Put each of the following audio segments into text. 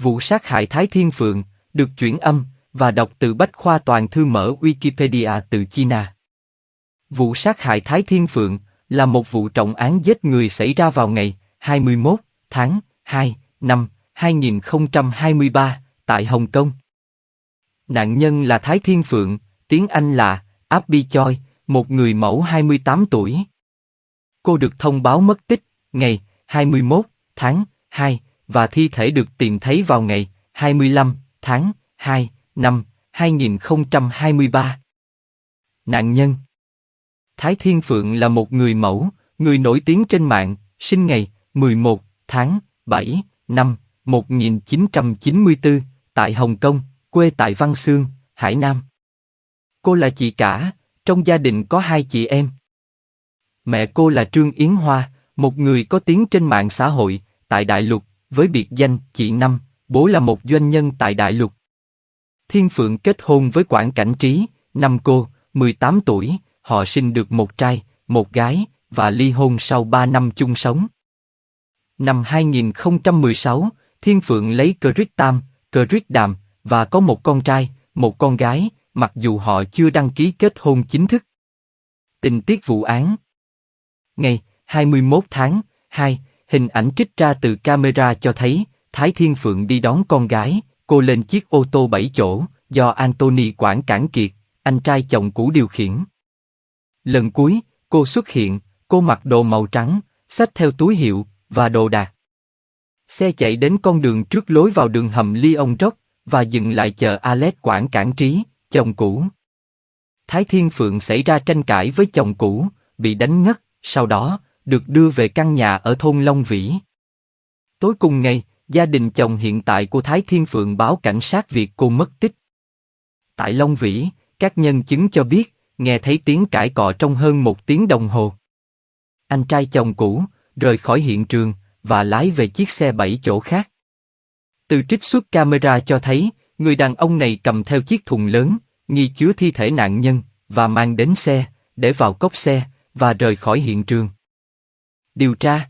Vụ sát hại Thái Thiên Phượng, được chuyển âm, và đọc từ Bách Khoa Toàn Thư mở Wikipedia từ China. Vụ sát hại Thái Thiên Phượng là một vụ trọng án giết người xảy ra vào ngày 21 tháng 2 năm 2023 tại Hồng Kông. Nạn nhân là Thái Thiên Phượng, tiếng Anh là Abby Choi, một người mẫu 28 tuổi. Cô được thông báo mất tích ngày 21 tháng 2 và thi thể được tìm thấy vào ngày 25 tháng 2 năm 2023. Nạn nhân Thái Thiên Phượng là một người mẫu, người nổi tiếng trên mạng, sinh ngày 11 tháng 7 năm 1994 tại Hồng Kông, quê tại Văn Xương, Hải Nam. Cô là chị cả, trong gia đình có hai chị em. Mẹ cô là Trương Yến Hoa, một người có tiếng trên mạng xã hội tại Đại Lục, với biệt danh chị Năm, bố là một doanh nhân tại Đại Lục. Thiên Phượng kết hôn với Quản Cảnh Trí, năm cô, 18 tuổi, họ sinh được một trai, một gái, và ly hôn sau 3 năm chung sống. Năm 2016, Thiên Phượng lấy Crit Tam, Crit Đàm, và có một con trai, một con gái, mặc dù họ chưa đăng ký kết hôn chính thức. Tình tiết vụ án Ngày 21 tháng 2, hình ảnh trích ra từ camera cho thấy Thái Thiên Phượng đi đón con gái, cô lên chiếc ô tô bảy chỗ do Anthony Quảng Cảng Kiệt, anh trai chồng cũ điều khiển. Lần cuối, cô xuất hiện, cô mặc đồ màu trắng, xách theo túi hiệu và đồ đạc. Xe chạy đến con đường trước lối vào đường hầm Lyon Rock và dừng lại chờ Alex Quảng Cảng Trí, chồng cũ. Thái Thiên Phượng xảy ra tranh cãi với chồng cũ, bị đánh ngất, sau đó được đưa về căn nhà ở thôn Long Vĩ. Tối cùng ngày, gia đình chồng hiện tại của Thái Thiên Phượng báo cảnh sát việc cô mất tích. Tại Long Vĩ, các nhân chứng cho biết, nghe thấy tiếng cãi cọ trong hơn một tiếng đồng hồ. Anh trai chồng cũ rời khỏi hiện trường và lái về chiếc xe bảy chỗ khác. Từ trích xuất camera cho thấy, người đàn ông này cầm theo chiếc thùng lớn, nghi chứa thi thể nạn nhân, và mang đến xe, để vào cốc xe, và rời khỏi hiện trường. Điều tra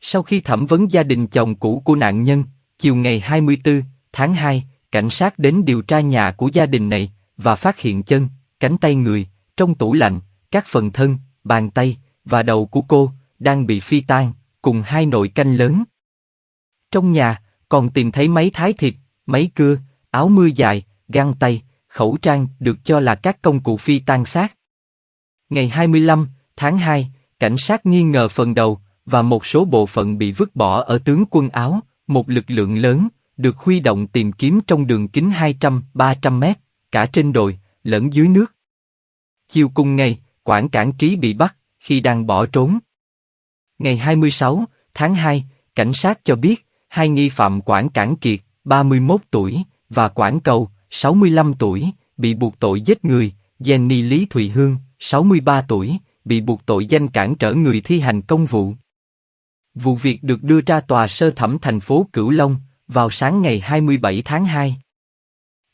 Sau khi thẩm vấn gia đình chồng cũ của nạn nhân, chiều ngày 24 tháng 2, cảnh sát đến điều tra nhà của gia đình này, và phát hiện chân, cánh tay người, trong tủ lạnh, các phần thân, bàn tay, và đầu của cô, đang bị phi tan, cùng hai nồi canh lớn. Trong nhà, còn tìm thấy máy thái thịt, máy cưa, áo mưa dài, găng tay, khẩu trang được cho là các công cụ phi tan xác. Ngày 25 tháng 2, cảnh sát nghi ngờ phần đầu và một số bộ phận bị vứt bỏ ở tướng quân áo, một lực lượng lớn được huy động tìm kiếm trong đường kính 200-300 mét, cả trên đồi, lẫn dưới nước. Chiều cùng ngày, quản cản trí bị bắt khi đang bỏ trốn. Ngày 26 tháng 2, cảnh sát cho biết hai nghi phạm quản cản kiệt, 31 tuổi, và quản cầu, 65 tuổi, bị buộc tội giết người, Jenny Lý Thùy Hương, 63 tuổi, bị buộc tội danh cản trở người thi hành công vụ. Vụ việc được đưa ra tòa sơ thẩm thành phố Cửu Long vào sáng ngày 27 tháng 2.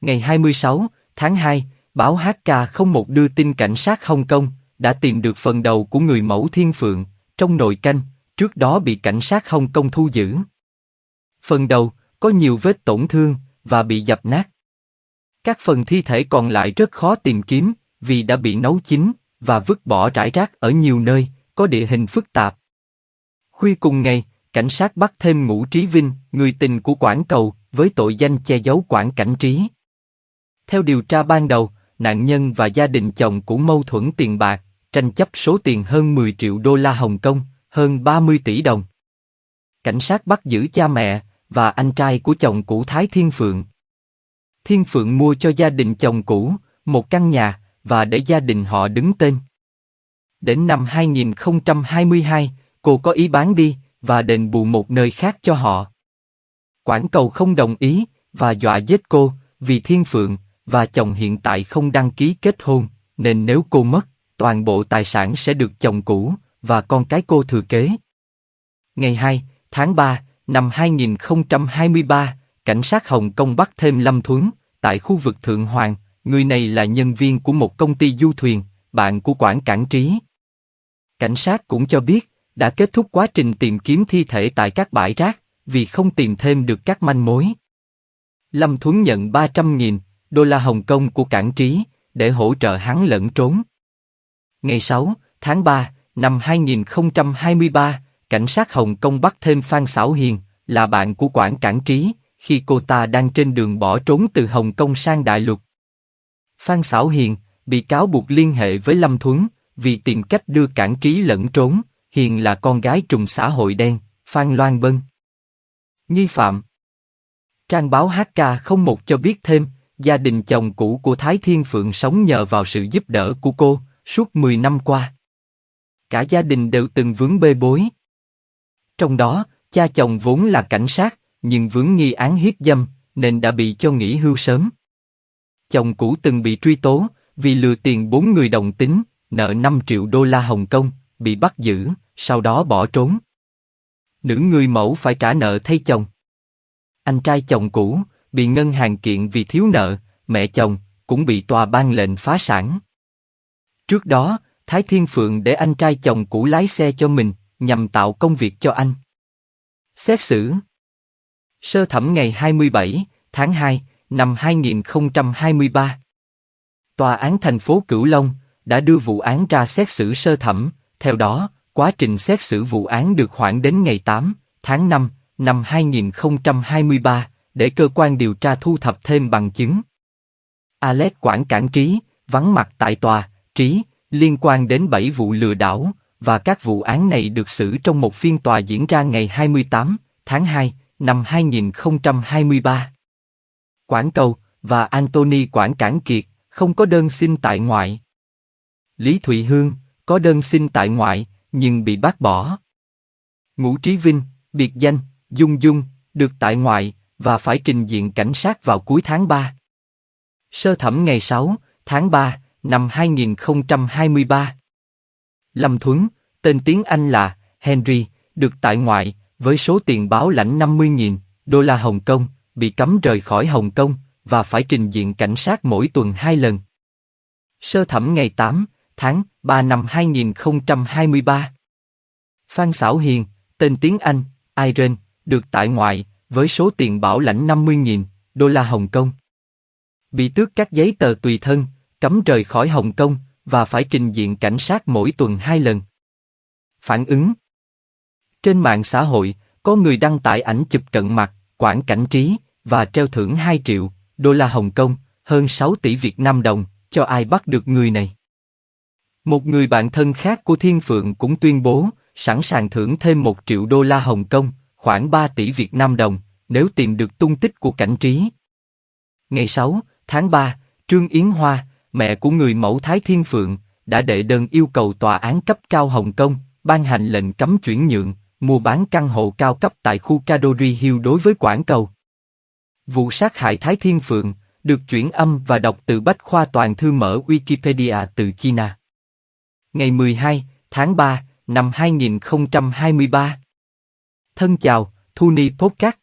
Ngày 26 tháng 2, báo HK01 đưa tin cảnh sát Hồng Kông đã tìm được phần đầu của người mẫu Thiên Phượng trong nồi canh, trước đó bị cảnh sát Hồng Kông thu giữ. Phần đầu có nhiều vết tổn thương và bị dập nát. Các phần thi thể còn lại rất khó tìm kiếm vì đã bị nấu chín và vứt bỏ rải rác ở nhiều nơi có địa hình phức tạp. Khuya cùng ngày, cảnh sát bắt thêm Ngũ Trí Vinh, người tình của Quảng Cầu, với tội danh che giấu Quảng Cảnh Trí. Theo điều tra ban đầu, nạn nhân và gia đình chồng cũng mâu thuẫn tiền bạc, tranh chấp số tiền hơn 10 triệu đô la Hồng Kông, hơn 30 tỷ đồng. Cảnh sát bắt giữ cha mẹ và anh trai của chồng cũ Thái Thiên Phượng. Thiên Phượng mua cho gia đình chồng cũ một căn nhà và để gia đình họ đứng tên. Đến năm 2022, cô có ý bán đi và đền bù một nơi khác cho họ. Quảng cầu không đồng ý và dọa giết cô vì Thiên Phượng và chồng hiện tại không đăng ký kết hôn, nên nếu cô mất, toàn bộ tài sản sẽ được chồng cũ và con cái cô thừa kế. Ngày 2 tháng 3 năm 2023, cảnh sát Hồng Kông bắt thêm Lâm Thuấn tại khu vực Thượng Hoàng. Người này là nhân viên của một công ty du thuyền, bạn của quản cảng trí. Cảnh sát cũng cho biết đã kết thúc quá trình tìm kiếm thi thể tại các bãi rác vì không tìm thêm được các manh mối. Lâm Thuấn nhận 300.000 đô la Hồng Kông của cảng trí để hỗ trợ hắn lẫn trốn. Ngày 6 tháng 3 năm 2023, cảnh sát Hồng Kông bắt thêm Phan Sảo Hiền, là bạn của quản cảng trí, khi cô ta đang trên đường bỏ trốn từ Hồng Kông sang Đại Lục. Phan Sảo Hiền bị cáo buộc liên hệ với Lâm Thuấn vì tìm cách đưa cản trí lẫn trốn. Hiền là con gái trùng xã hội đen, Phan Loan Bân. Nghi phạm Trang báo HK một cho biết thêm, gia đình chồng cũ của Thái Thiên Phượng sống nhờ vào sự giúp đỡ của cô suốt 10 năm qua. Cả gia đình đều từng vướng bê bối. Trong đó, cha chồng vốn là cảnh sát, nhưng vướng nghi án hiếp dâm, nên đã bị cho nghỉ hưu sớm. Chồng cũ từng bị truy tố vì lừa tiền bốn người đồng tính, nợ 5 triệu đô la Hồng Kông, bị bắt giữ, sau đó bỏ trốn. Nữ người mẫu phải trả nợ thay chồng. Anh trai chồng cũ bị ngân hàng kiện vì thiếu nợ, mẹ chồng cũng bị tòa ban lệnh phá sản. Trước đó, Thái Thiên Phượng để anh trai chồng cũ lái xe cho mình, nhằm tạo công việc cho anh. Xét xử Sơ thẩm ngày 27 tháng 2 năm 2023 Tòa án thành phố Cửu Long đã đưa vụ án ra xét xử sơ thẩm, theo đó, quá trình xét xử vụ án được hoãn đến ngày 8 tháng 5 năm 2023 để cơ quan điều tra thu thập thêm bằng chứng. Alex Quản Cản Trí, vắng mặt tại tòa, Trí, liên quan đến 7 vụ lừa đảo, và các vụ án này được xử trong một phiên tòa diễn ra ngày 28 tháng 2 năm 2023. Quảng Cầu và Anthony Quảng Cản Kiệt không có đơn xin tại ngoại. Lý Thụy Hương có đơn xin tại ngoại nhưng bị bác bỏ. Ngũ Trí Vinh, biệt danh Dung Dung, được tại ngoại và phải trình diện cảnh sát vào cuối tháng 3. Sơ thẩm ngày 6 tháng 3 năm 2023. Lâm Thuấn, tên tiếng Anh là Henry, được tại ngoại với số tiền báo lãnh 50.000 đô la Hồng Kông, bị cấm rời khỏi Hồng Kông và phải trình diện cảnh sát mỗi tuần hai lần. Sơ thẩm ngày 8 tháng 3 năm 2023. Phan Sảo Hiền, tên tiếng Anh, Irene, được tại ngoại với số tiền bảo lãnh 50.000 đô la Hồng Kông. Bị tước các giấy tờ tùy thân, cấm rời khỏi Hồng Kông và phải trình diện cảnh sát mỗi tuần hai lần. Phản ứng Trên mạng xã hội, có người đăng tải ảnh chụp cận mặt, quảng cảnh trí và treo thưởng 2 triệu đô la Hồng Kông, hơn 6 tỷ Việt Nam đồng, cho ai bắt được người này. Một người bạn thân khác của Thiên Phượng cũng tuyên bố sẵn sàng thưởng thêm một triệu đô la Hồng Kông, khoảng 3 tỷ Việt Nam đồng, nếu tìm được tung tích của cảnh trí. Ngày 6 tháng 3, Trương Yến Hoa, mẹ của người mẫu Thái Thiên Phượng, đã đệ đơn yêu cầu tòa án cấp cao Hồng Kông ban hành lệnh cấm chuyển nhượng, mua bán căn hộ cao cấp tại khu Cadori Hill đối với Quảng Cầu. Vụ sát hại Thái Thiên Phượng được chuyển âm và đọc từ bách khoa toàn thư mở Wikipedia từ China. Ngày 12 tháng 3 năm 2023. Thân chào, Thuni Podcast.